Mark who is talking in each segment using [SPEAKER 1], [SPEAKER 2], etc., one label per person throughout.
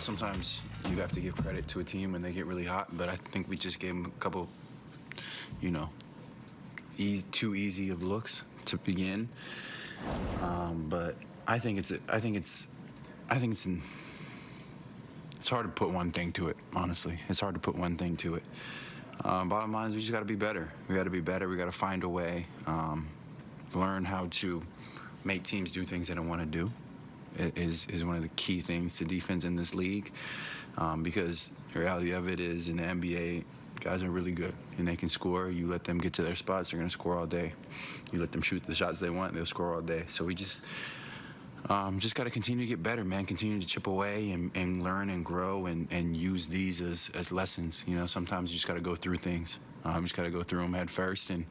[SPEAKER 1] sometimes you have to give credit to a team when they get really hot, but I think we just gave them a couple, you know, e- too easy of looks to begin. Um, but I think it's I think it's I think it's in, it's hard to put one thing to it. Honestly, it's hard to put one thing to it. Um, bottom line is we just got to be better. We got to be better. We got to find a way, um, learn how to make teams do things they don't want to do. Is is one of the key things to defense in this league, um, because the reality of it is in the NBA, guys are really good and they can score. You let them get to their spots, they're gonna score all day. You let them shoot the shots they want, they'll score all day. So we just um, just got to continue to get better, man. Continue to chip away and, and learn and grow and, and use these as, as lessons. You know, sometimes you just got to go through things. Um, just got to go through them head first and,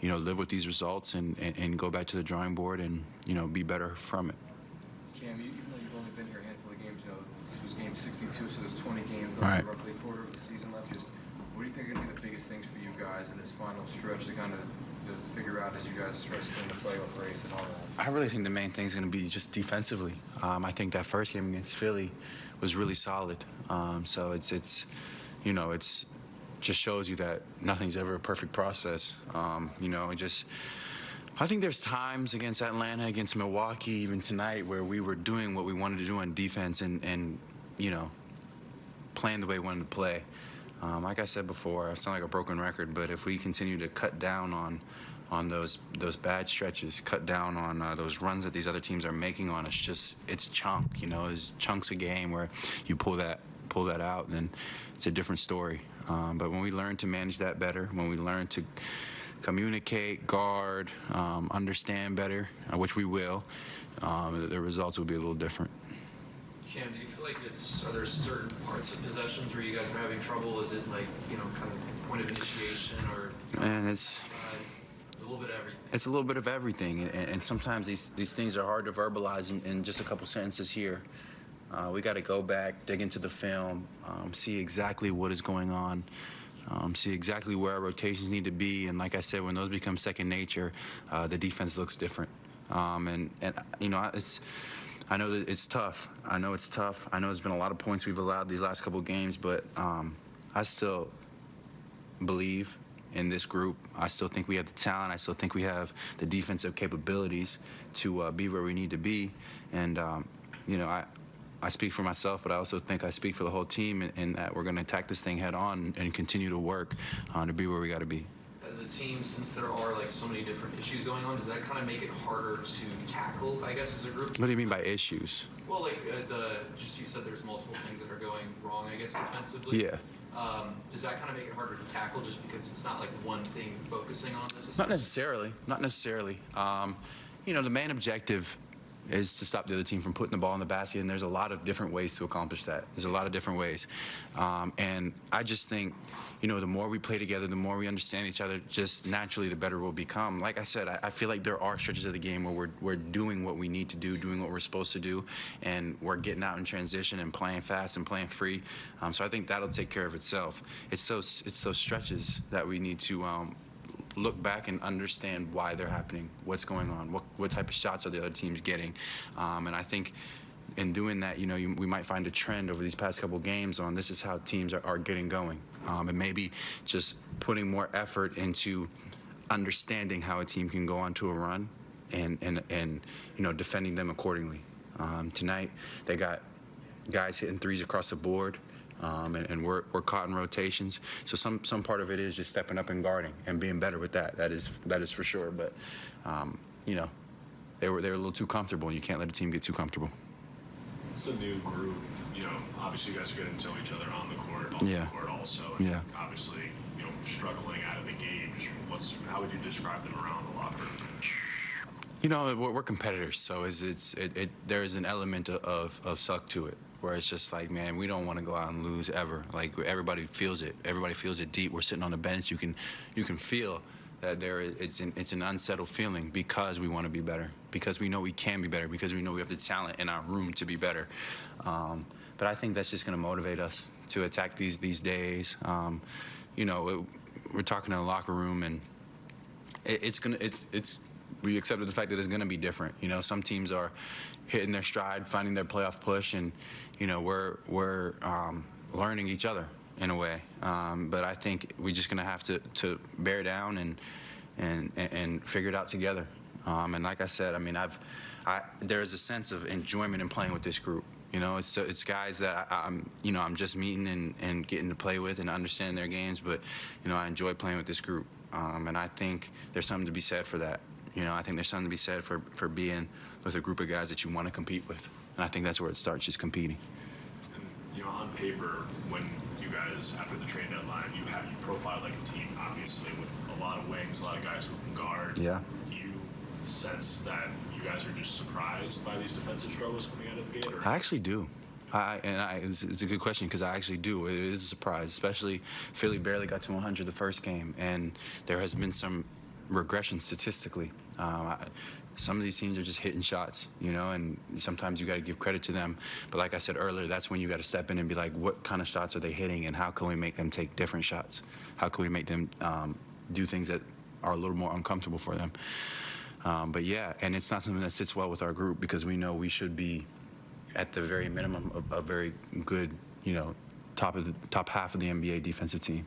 [SPEAKER 1] you know, live with these results and, and, and go back to the drawing board and, you know, be better from it.
[SPEAKER 2] Cam, even though you've only been here a handful of games, you know, this was game 62, so there's 20 games left,
[SPEAKER 1] Right.
[SPEAKER 2] roughly a quarter of the season left. Just what do you think are going to be the biggest things for you guys in this final stretch to kind of to figure out as you guys try to stay in the playoff race and all that?
[SPEAKER 1] I really think the main thing is going to be just defensively. Um, I think that first game against Philly was really solid. Um, so it's it's you know it's just shows you that nothing's ever a perfect process. Um, you know, it just I think there's times against Atlanta, against Milwaukee, even tonight, where we were doing what we wanted to do on defense and and you know playing the way we wanted to play. Um, like I said before, I sound like a broken record, but if we continue to cut down on on those those bad stretches, cut down on uh, those runs that these other teams are making on us, just it's chunk, you know, it's chunks a game where you pull that pull that out, then it's a different story. Um, but when we learn to manage that better, when we learn to communicate, guard, um, understand better, uh, which we will, um, the, the results will be a little different.
[SPEAKER 3] Cam, do you feel like it's are there certain parts of possessions where you guys are having trouble? Is it like you know kind of point of initiation or
[SPEAKER 1] And it's
[SPEAKER 3] uh, a little bit of everything?
[SPEAKER 1] It's a little bit of everything, and, and sometimes these, these things are hard to verbalize in, in just a couple sentences here. Uh, we got to go back, dig into the film, um, see exactly what is going on, um, see exactly where our rotations need to be, and like I said, when those become second nature, uh, the defense looks different. Um, and, and you know, it's I know that it's tough. I know it's tough. I know there's been a lot of points we've allowed these last couple games, but um, I still believe in this group. I still think we have the talent. I still think we have the defensive capabilities to uh, be where we need to be. And um, you know, I I speak for myself, but I also think I speak for the whole team in, in that we're going to attack this thing head on and continue to work uh, to be where we got to be.
[SPEAKER 3] As a team, since there are like so many different issues going on, does that kind of make it harder to tackle? I guess as a group.
[SPEAKER 1] What do you mean by issues?
[SPEAKER 3] Well, like uh, the just you said, there's multiple things that are going wrong. I guess defensively.
[SPEAKER 1] Yeah.
[SPEAKER 3] Um, does that kind of make it harder to tackle just because it's not like one thing focusing on this?
[SPEAKER 1] Not necessarily. Not necessarily. Um, you know, the main objective is to stop the other team from putting the ball in the basket, and there's a lot of different ways to accomplish that. There's a lot of different ways, um, and I just think, you know, the more we play together, the more we understand each other, just naturally, the better we'll become. Like I said, I, I feel like there are stretches of the game where we're we're doing what we need to do, doing what we're supposed to do, and we're getting out in transition and playing fast and playing free. Um, so I think that'll take care of itself. It's those it's those stretches that we need to. Um, look back and understand why they're happening, what's going on, what, what type of shots are the other teams getting. Um, and I think in doing that, you know, you, we might find a trend over these past couple games on this is how teams are, are getting going. Um, and maybe just putting more effort into understanding how a team can go onto a run and, and, and you know, defending them accordingly. Um, tonight, they got guys hitting threes across the board. Um, and, and we're, we're caught in rotations. So some, some part of it is just stepping up and guarding and being better with that. That is that is for sure. But um, you know, they were they were a little too comfortable, and you can't let a team get too comfortable.
[SPEAKER 4] It's a new group. You know, obviously you guys are getting to know each other on the court, off
[SPEAKER 1] Yeah.
[SPEAKER 4] the court also. And
[SPEAKER 1] Yeah.
[SPEAKER 4] Obviously, you know, struggling out of the game. Just what's how would you describe them around the locker room?
[SPEAKER 1] You know, we're, we're competitors, so it's, it's it, it there is an element of, of suck to it, where it's just like, man, we don't want to go out and lose ever. Like everybody feels it. Everybody feels it deep. We're sitting on the bench. You can you can feel that there is it's an it's an unsettled feeling because we want to be better, because we know we can be better, because we know we have the talent in our room to be better. Um, but I think that's just going to motivate us to attack these these days. Um, you know, it, we're talking in the locker room and it, it's gonna it's it's we accepted the fact that it's going to be different. You know, some teams are hitting their stride, finding their playoff push, and you know we're we're um, learning each other in a way. Um, but I think we're just going to have to to bear down and and and- figure it out together. Um, and like I said, I mean, I've I, there is a sense of enjoyment in playing with this group. You know, it's it's guys that I, I'm you know I'm just meeting and, and getting to play with and understand their games. But you know, I enjoy playing with this group, um, and I think there's something to be said for that. You know, I think there's something to be said for for being with a group of guys that you want to compete with, and I think that's where it starts, just competing.
[SPEAKER 4] And, you know, on paper, when you guys, after the trade deadline, you have, you profile like a team, obviously, with a lot of wings, a lot of guys who can guard.
[SPEAKER 1] Yeah.
[SPEAKER 4] Do you sense that you guys are just surprised by these defensive struggles coming out of the gate? Or?
[SPEAKER 1] I actually do. I, and I, it's, it's a good question because I actually do. It is a surprise, especially Philly barely got to 100 the first game, and there has been some regression statistically. Um, I, some of these teams are just hitting shots, you know, and sometimes you got to give credit to them. But like I said earlier, that's when you got to step in and be like, what kind of shots are they hitting, and how can we make them take different shots? How can we make them um, do things that are a little more uncomfortable for them? Um, but yeah, and it's not something that sits well with our group because we know we should be at the very minimum a, a very good, you know, top of the top half of the NBA defensive team.